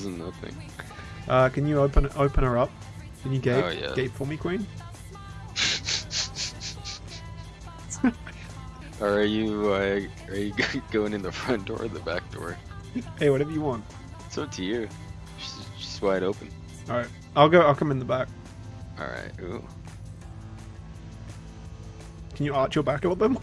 is nothing. Uh, can you open open her up? Can you gate Oh, yeah. gate for me, Queen? Or are you uh, are you going in the front door or the back door? Hey, whatever you want. It's up to you. She's, she's wide open. All right, I'll go. I'll come in the back. All right. Ooh. Can you arch your back a little bit more?